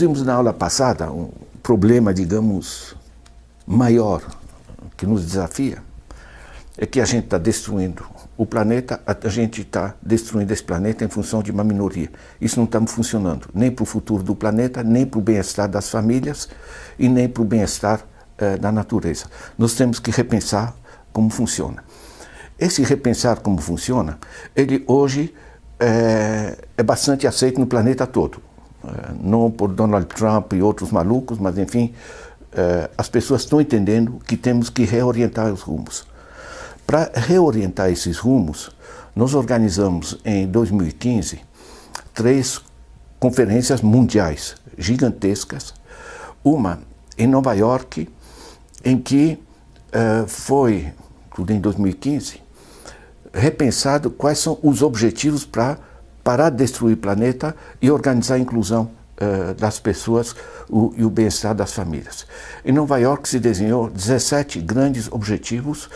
vimos na aula passada um problema, digamos, maior que nos desafia, é que a gente está destruindo o planeta, a gente está destruindo esse planeta em função de uma minoria. Isso não está funcionando, nem para o futuro do planeta, nem para o bem-estar das famílias e nem para o bem-estar eh, da natureza. Nós temos que repensar como funciona. Esse repensar como funciona, ele hoje é, é bastante aceito no planeta todo. É, não por Donald Trump e outros malucos, mas enfim, é, as pessoas estão entendendo que temos que reorientar os rumos. Para reorientar esses rumos, nós organizamos em 2015 três conferências mundiais gigantescas, uma em Nova York, em que uh, foi, tudo em 2015, repensado quais são os objetivos para parar de destruir o planeta e organizar a inclusão uh, das pessoas o, e o bem-estar das famílias. Em Nova York se desenhou 17 grandes objetivos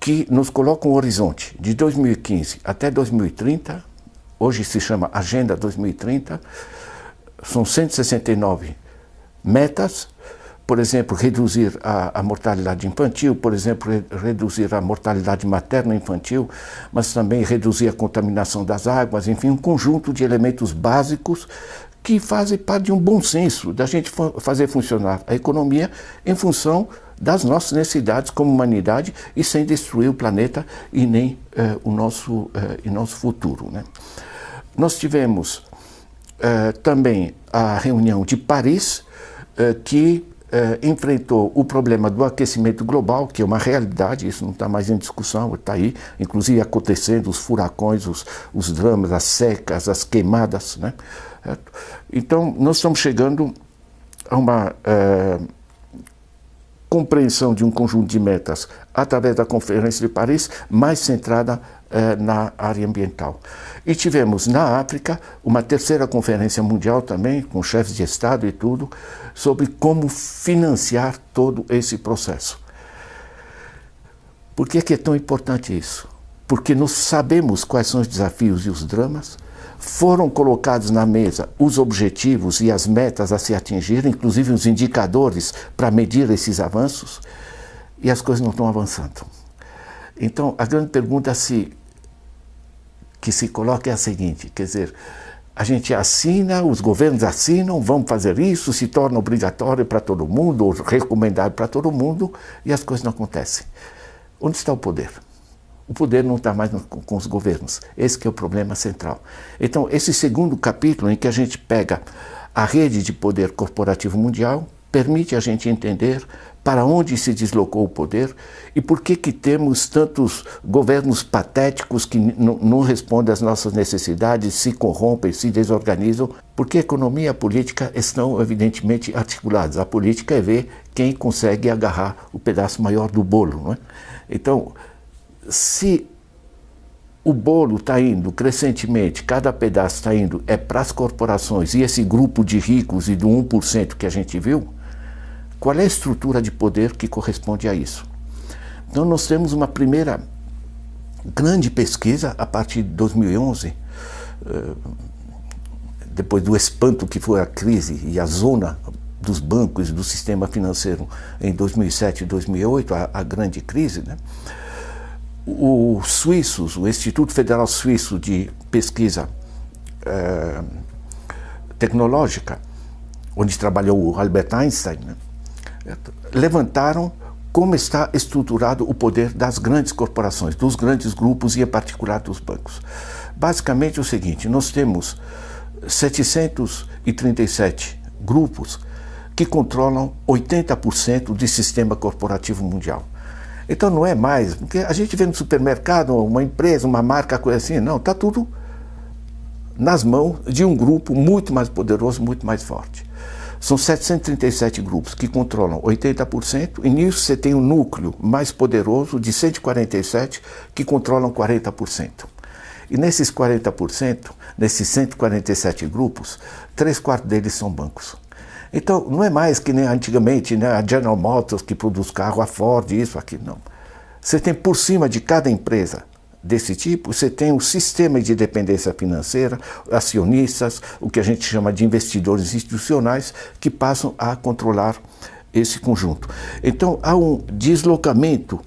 que nos colocam um horizonte de 2015 até 2030, hoje se chama Agenda 2030, são 169 metas, por exemplo, reduzir a, a, mortalidade infantil, por exemplo, re, reduzir a mortalidade materna infantil, mas também reduzir a contaminação das águas, enfim, um conjunto de elementos básicos que fazem parte de um bom senso da gente fazer funcionar a economia em função das nossas necessidades como humanidade e sem destruir o planeta e nem eh, o nosso, eh, e nosso futuro. Né? Nós tivemos eh, também a reunião de Paris, que eh, enfrentou o problema do aquecimento global, que é uma realidade, isso não está mais em discussão, está aí, inclusive acontecendo os furacões, os, os dramas, as secas, as queimadas. Né? Então, nós estamos chegando a uma eh, compreensão de um conjunto de metas através da Conferência de Paris, mais centrada eh, na área ambiental. E tivemos na África uma terceira conferência mundial também, com chefes de Estado e tudo, sobre como financiar todo esse processo. Por que é, que é tão importante isso? Porque nós sabemos quais são os desafios e os dramas, foram colocados na mesa os objetivos e as metas a se atingir, inclusive os indicadores para medir esses avanços, e as coisas não estão avançando. Então, a grande pergunta se, que se coloca é a seguinte, quer dizer, a gente assina, os governos assinam, vamos fazer isso, se torna obrigatório para todo mundo, ou recomendado para todo mundo, e as coisas não acontecem. Onde está o poder? O poder não está mais com, com os governos. Esse é o problema central. Então, esse segundo capítulo em que a gente pega a rede de poder corporativo mundial, permite a gente entender para onde se deslocou o poder e por que que temos tantos governos patéticos que não respondem às nossas necessidades, se corrompem, se desorganizam, porque a economia e a política estão evidentemente articuladas. A política é ver quem consegue agarrar o pedaço maior do bolo. Não é? Então, se o bolo está indo crescentemente, cada pedaço está indo é para as corporações e esse grupo de ricos e do 1% que a gente viu, qual é a estrutura de poder que corresponde a isso? Então nós temos uma primeira grande pesquisa a partir de 2011, eh, depois do espanto que foi a crise e a zona dos bancos do sistema financeiro em 2007 e 2008, a, a grande crise, né? Os suíços, o Instituto Federal Suíço de Pesquisa eh, Tecnológica, onde trabalhou o Albert Einstein, né? levantaram como está estruturado o poder das grandes corporações, dos grandes grupos e em particular dos bancos. Basicamente é o seguinte, nós temos 737 grupos que controlam 80% do sistema corporativo mundial. Então não é mais, porque a gente vê no supermercado uma empresa, uma marca, coisa assim, não, está tudo nas mãos de um grupo muito mais poderoso, muito mais forte. São 737 grupos que controlam 80%, e nisso você tem um núcleo mais poderoso de 147 que controlam 40%. E nesses 40%, nesses 147 grupos, três quartos deles são bancos. Então, não é mais que nem antigamente, né, a General Motors que produz carro, a Ford, isso, aquilo, não. Você tem por cima de cada empresa desse tipo, você tem um sistema de dependência financeira, acionistas, o que a gente chama de investidores institucionais, que passam a controlar esse conjunto. Então, há um deslocamento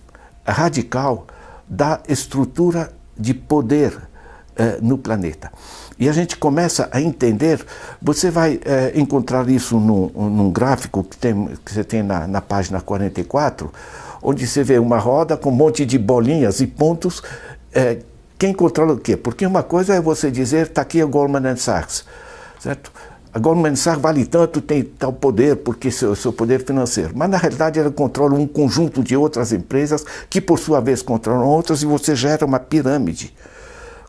radical da estrutura de poder eh, no planeta. E a gente começa a entender, você vai eh, encontrar isso num, num gráfico que, tem, que, você tem na, na página 44, onde você vê uma roda com um monte de bolinhas e pontos. Eh, quem controla o quê? Porque uma coisa é você dizer, está aqui a Goldman Sachs, certo? A Goldman Sachs vale tanto, tem tal poder, porque seu, seu poder financeiro. Mas na realidade ela controla um conjunto de outras empresas que por sua vez controlam outras e você gera uma pirâmide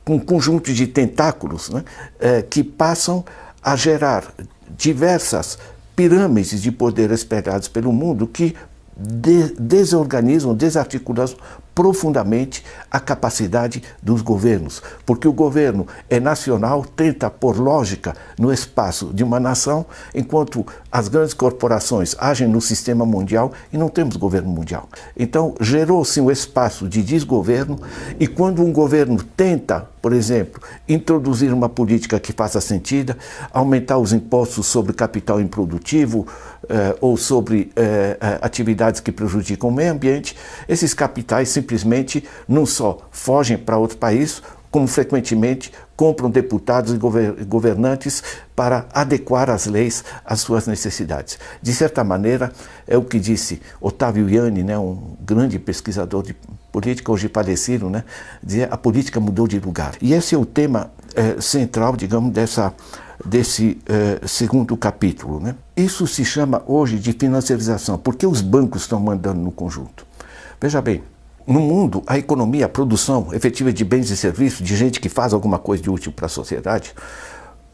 com um conjunto de tentáculos né, é, que passam a gerar diversas pirâmides de poder espalhadas pelo mundo que de desorganizam, desarticulam profundamente a capacidade dos governos, porque o governo é nacional, tenta pôr lógica no espaço de uma nação, enquanto as grandes corporações agem no sistema mundial e não temos governo mundial. Então, gerou-se um espaço de desgoverno e quando um governo tenta, por exemplo, introduzir uma política que faça sentido, aumentar os impostos sobre capital improdutivo eh, ou sobre eh, eh atividades que prejudicam o meio ambiente, esses capitais se simplesmente não só fogem para outro país, como frequentemente compram deputados e governantes para adequar as leis às suas necessidades. De certa maneira, é o que disse Otávio Ianni, né, um grande pesquisador de política, hoje falecido, né, dizia a política mudou de lugar. E esse é o tema é, central, digamos, dessa, desse é, segundo capítulo. Né? Isso se chama hoje de financiarização, porque os bancos estão mandando no conjunto. Veja bem, no mundo, a economia, a produção efetiva de bens e serviços, de gente que faz alguma coisa de útil para a sociedade,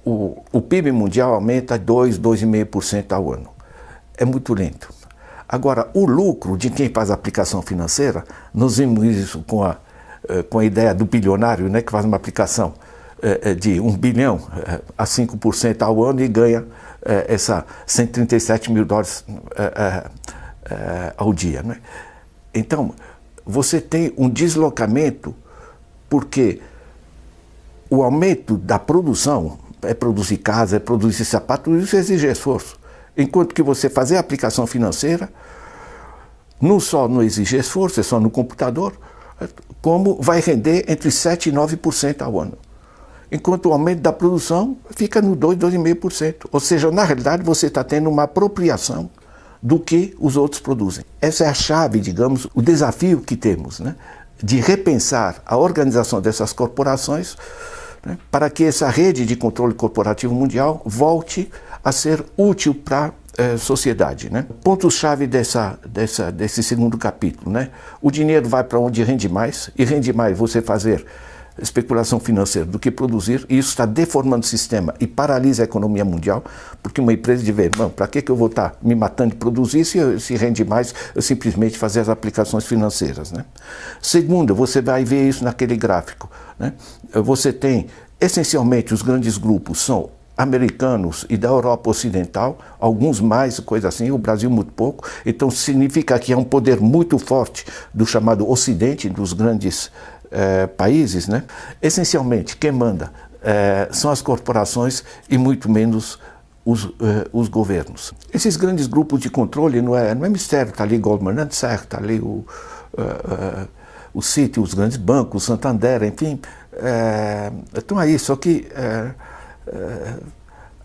o, o PIB mundial aumenta 2, 2,5% ao ano. É muito lento. Agora, o lucro de quem faz aplicação financeira, nós vimos isso com a, eh, com a ideia do bilionário, né, que faz uma aplicação eh, eh, de 1 bilhão a 5% ao ano e ganha essa 137 mil dólares ao dia. Né? Então, você tem um deslocamento, porque o aumento da produção é produzir casa, é produzir sapato, isso exige esforço. Enquanto que você fazer a aplicação financeira, não só não exige esforço, é só no computador, como vai render entre 7% e 9% ao ano. Enquanto o aumento da produção fica no 2, 2,5%. Ou seja, na realidade, você está tendo uma apropriação do que os outros produzem. Essa é a chave, digamos, o desafio que temos, né? de repensar a organização dessas corporações né? para que essa rede de controle corporativo mundial volte a ser útil para a eh, sociedade. Né? Ponto-chave dessa, dessa, desse segundo capítulo. Né? O dinheiro vai para onde rende mais, e rende mais você fazer especulação financeira do que produzir, e isso está deformando o sistema e paralisa a economia mundial, porque uma empresa de ver, para que, que eu vou estar tá me matando de produzir se, se rende mais eu simplesmente fazer as aplicações financeiras. Né? Segundo, você vai ver isso naquele gráfico. Né? Você tem, essencialmente, os grandes grupos são americanos e da Europa Ocidental, alguns mais, coisa assim, o Brasil muito pouco. Então significa que é um poder muito forte do chamado Ocidente, dos grandes é, países, né, essencialmente quem manda é, são as corporações e muito menos os, é, os, governos. Esses grandes grupos de controle não é, não é mistério, está ali Goldman Sachs, está ali o, o Citi, os grandes bancos, Santander, enfim, estão aí, só que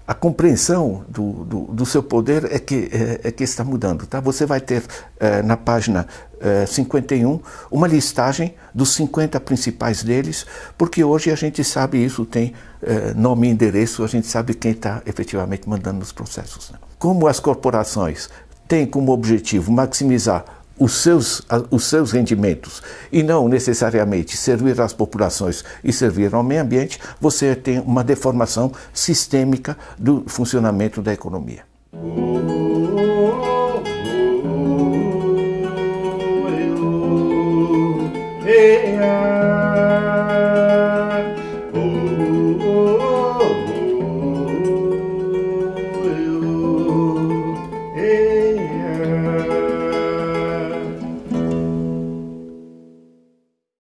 a compreensão do, do, do, seu poder é que, é, é, que está mudando. Tá? Você vai ter é, na página é, 51 uma listagem dos 50 principais deles, porque hoje a gente sabe isso, tem é, nome e endereço, a gente sabe quem está efetivamente mandando nos processos. Né? Como as corporações têm como objetivo maximizar os seus, os seus rendimentos e não necessariamente servir às populações e servir ao meio ambiente, você tem uma deformação sistêmica do funcionamento da economia.